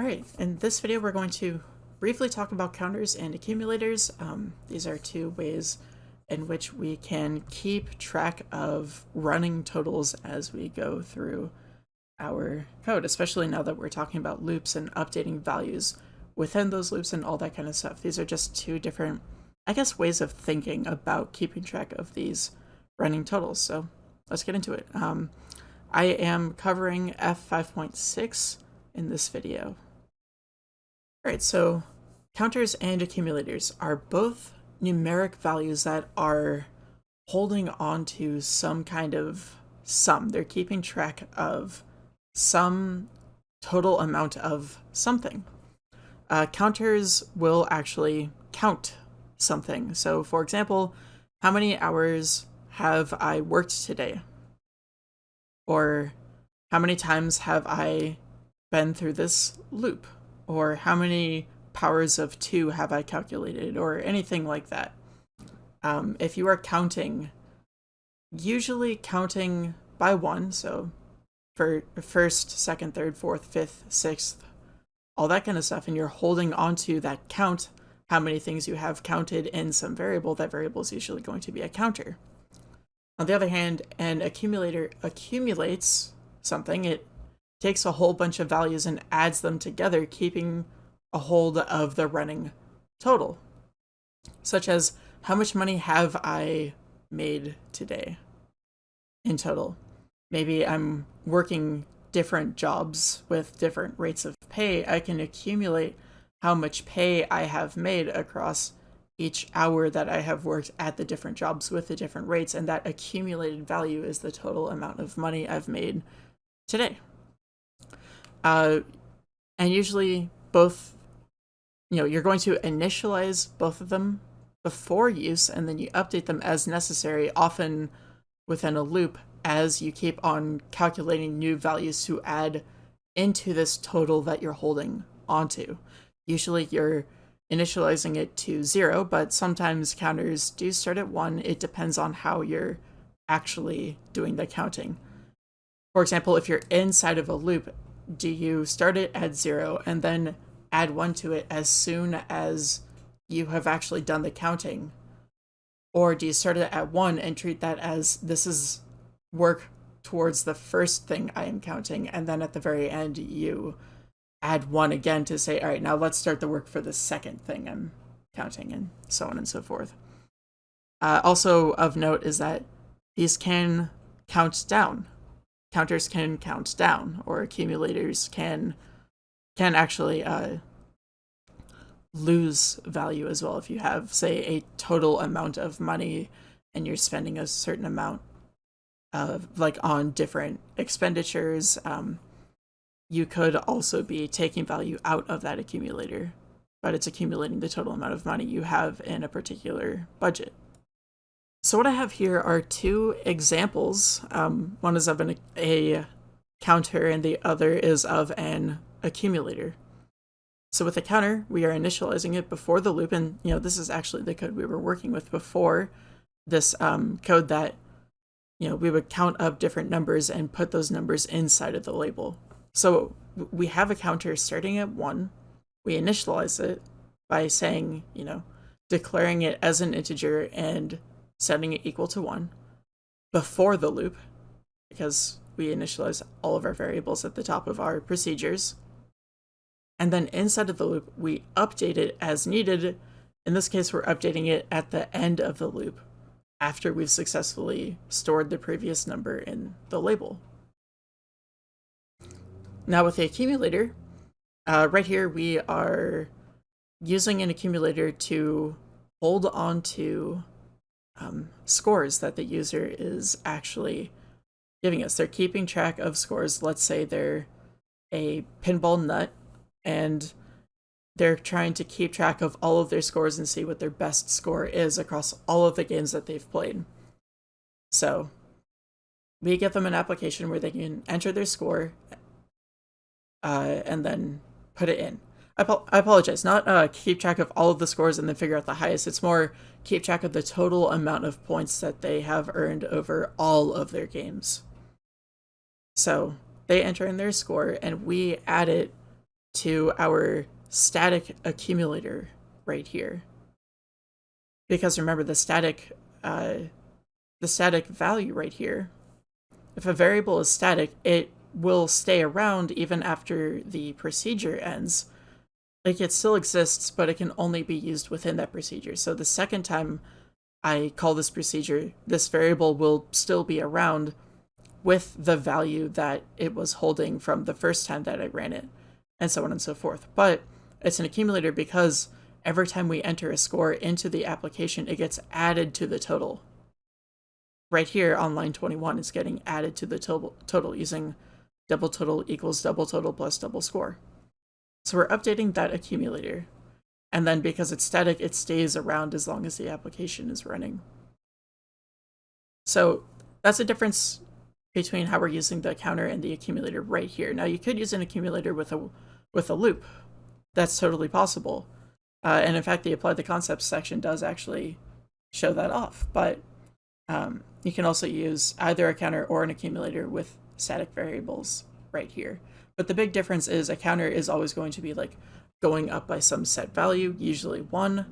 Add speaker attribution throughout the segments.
Speaker 1: Alright, in this video we're going to briefly talk about counters and accumulators. Um, these are two ways in which we can keep track of running totals as we go through our code, especially now that we're talking about loops and updating values within those loops and all that kind of stuff. These are just two different, I guess, ways of thinking about keeping track of these running totals. So let's get into it. Um, I am covering F5.6 in this video. Alright, so counters and accumulators are both numeric values that are holding on to some kind of sum. They're keeping track of some total amount of something. Uh, counters will actually count something. So for example, how many hours have I worked today? Or how many times have I been through this loop? Or how many powers of 2 have I calculated? Or anything like that. Um, if you are counting, usually counting by 1, so for first, second, third, fourth, fifth, sixth, all that kind of stuff, and you're holding onto that count, how many things you have counted in some variable, that variable is usually going to be a counter. On the other hand, an accumulator accumulates something. It takes a whole bunch of values and adds them together, keeping a hold of the running total, such as how much money have I made today in total? Maybe I'm working different jobs with different rates of pay. I can accumulate how much pay I have made across each hour that I have worked at the different jobs with the different rates, and that accumulated value is the total amount of money I've made today. Uh, and usually both, you know, you're going to initialize both of them before use, and then you update them as necessary, often within a loop, as you keep on calculating new values to add into this total that you're holding onto. Usually you're initializing it to zero, but sometimes counters do start at one. It depends on how you're actually doing the counting. For example, if you're inside of a loop, do you start it at zero and then add one to it as soon as you have actually done the counting? Or do you start it at one and treat that as this is work towards the first thing I am counting, and then at the very end you add one again to say, all right, now let's start the work for the second thing I'm counting, and so on and so forth. Uh, also of note is that these can count down. Counters can count down, or accumulators can can actually uh, lose value as well. If you have, say, a total amount of money and you're spending a certain amount of like on different expenditures, um, you could also be taking value out of that accumulator, but it's accumulating the total amount of money you have in a particular budget. So what I have here are two examples. Um, one is of an, a counter and the other is of an accumulator. So with a counter, we are initializing it before the loop, and you know this is actually the code we were working with before this um, code that you know, we would count up different numbers and put those numbers inside of the label. So we have a counter starting at one. We initialize it by saying, you know, declaring it as an integer and setting it equal to one before the loop, because we initialize all of our variables at the top of our procedures. And then inside of the loop, we update it as needed. In this case, we're updating it at the end of the loop after we've successfully stored the previous number in the label. Now with the accumulator, uh, right here we are using an accumulator to hold on to um, scores that the user is actually giving us. They're keeping track of scores. Let's say they're a pinball nut and they're trying to keep track of all of their scores and see what their best score is across all of the games that they've played. So we give them an application where they can enter their score uh, and then put it in. I, I apologize, not uh, keep track of all of the scores and then figure out the highest. It's more keep track of the total amount of points that they have earned over all of their games. So they enter in their score and we add it to our static accumulator right here. Because remember the static uh, the static value right here, if a variable is static, it will stay around even after the procedure ends. Like it still exists, but it can only be used within that procedure. So the second time I call this procedure, this variable will still be around with the value that it was holding from the first time that I ran it, and so on and so forth. But it's an accumulator because every time we enter a score into the application, it gets added to the total. Right here on line 21, it's getting added to the total, total using double total equals double total plus double score. So we're updating that accumulator. And then because it's static, it stays around as long as the application is running. So that's the difference between how we're using the counter and the accumulator right here. Now you could use an accumulator with a with a loop. That's totally possible. Uh, and in fact, the apply the concepts section does actually show that off. But um, you can also use either a counter or an accumulator with static variables right here. But the big difference is a counter is always going to be like going up by some set value, usually one,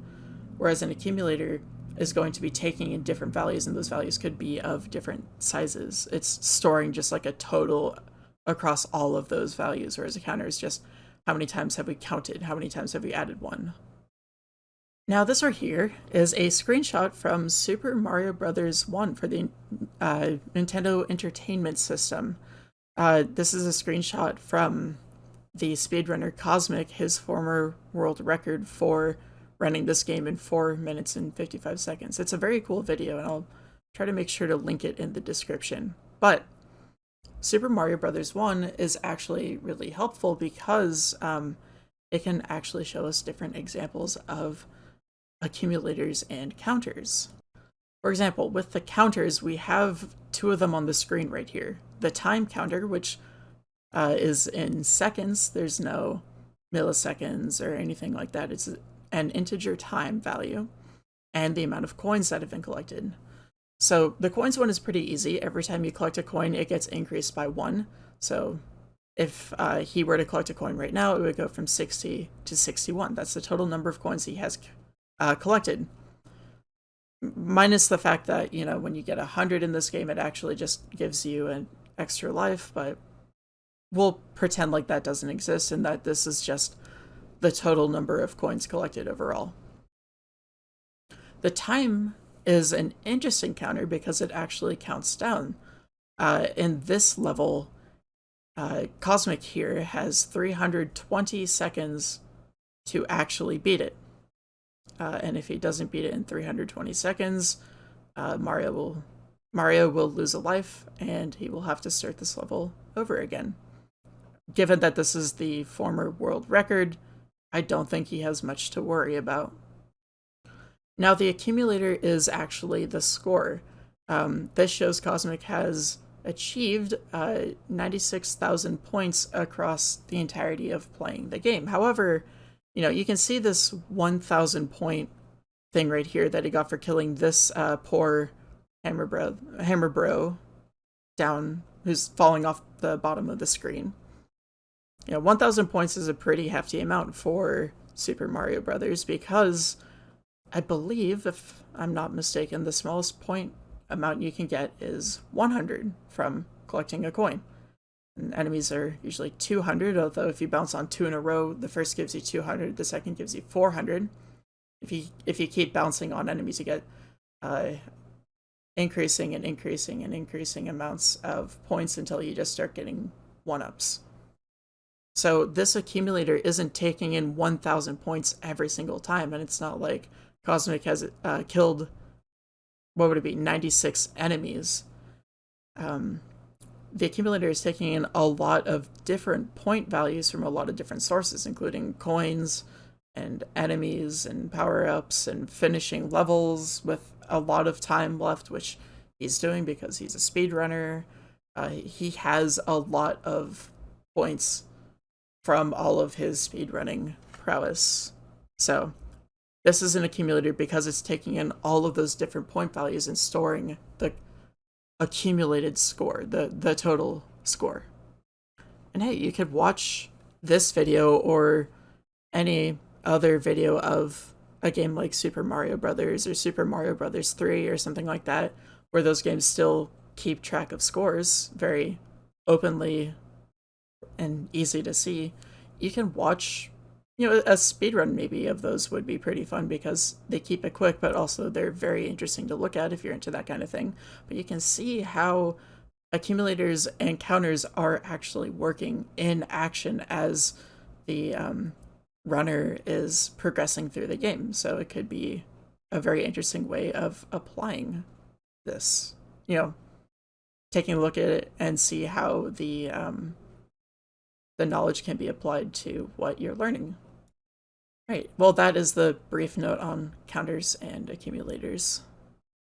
Speaker 1: whereas an accumulator is going to be taking in different values, and those values could be of different sizes. It's storing just like a total across all of those values, whereas a counter is just how many times have we counted, how many times have we added one. Now this right here is a screenshot from Super Mario Brothers 1 for the uh, Nintendo Entertainment System. Uh, this is a screenshot from the speedrunner Kosmic, his former world record for running this game in 4 minutes and 55 seconds. It's a very cool video, and I'll try to make sure to link it in the description. But Super Mario Bros. 1 is actually really helpful because um, it can actually show us different examples of accumulators and counters. For example, with the counters, we have two of them on the screen right here. The time counter, which uh, is in seconds. There's no milliseconds or anything like that. It's an integer time value and the amount of coins that have been collected. So the coins one is pretty easy. Every time you collect a coin, it gets increased by one. So if uh, he were to collect a coin right now, it would go from 60 to 61. That's the total number of coins he has uh, collected. Minus the fact that, you know, when you get 100 in this game, it actually just gives you an extra life, but we'll pretend like that doesn't exist and that this is just the total number of coins collected overall. The time is an interesting counter because it actually counts down. Uh, in this level, uh, Kosmic here has 320 seconds to actually beat it. Uh, and if he doesn't beat it in 320 seconds, uh, Mario will Mario will lose a life, and he will have to start this level over again given that this is the former world record, I don't think he has much to worry about. Now, the accumulator is actually the score. Um, this shows Kosmic has achieved uh, 96,000 points across the entirety of playing the game. However, you know, you can see this 1,000 point thing right here that he got for killing this uh, poor Hammer Bro, Hammer Bro down, who's falling off the bottom of the screen you know, 1,000 points is a pretty hefty amount for Super Mario Brothers because I believe, if I'm not mistaken, the smallest point amount you can get is 100 from collecting a coin. Enemies are usually 200, although if you bounce on two in a row, the first gives you 200, the second gives you 400. If you if you keep bouncing on enemies, you get uh, increasing and increasing and increasing amounts of points until you just start getting one-ups. So this accumulator isn't taking in 1,000 points every single time, and it's not like Kosmic has uh, killed, what would it be, 96 enemies. Um, the accumulator is taking in a lot of different point values from a lot of different sources, including coins and enemies and power-ups and finishing levels with a lot of time left, which he's doing because he's a speedrunner. Uh, he has a lot of points from all of his speedrunning prowess. So this is an accumulator because it's taking in all of those different point values and storing the accumulated score, the, the total score. And hey, you could watch this video or any other video of a game like Super Mario Brothers or Super Mario Brothers 3 or something like that, where those games still keep track of scores very openly and easy to see, you can watch you know a speed run maybe of those would be pretty fun because they keep it quick but also they're very interesting to look at if you're into that kind of thing. But you can see how accumulators and counters are actually working in action as the um, runner is progressing through the game. So it could be a very interesting way of applying this you know taking a look at it and see how the um, the knowledge can be applied to what you're learning Right. Well, that is the brief note on counters and accumulators.